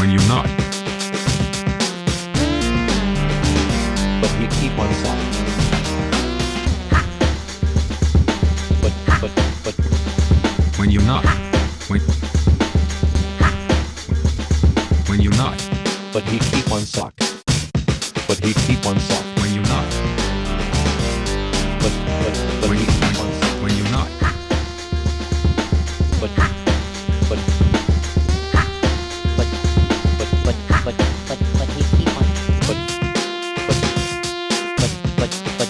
when you're not. But you keep on silent. But, but, but. When you're not. When, when you're not. But he keep on sock. But he keep on sock. When you're not. But, but, but when he keep on sock. When you're not. But, but. like, like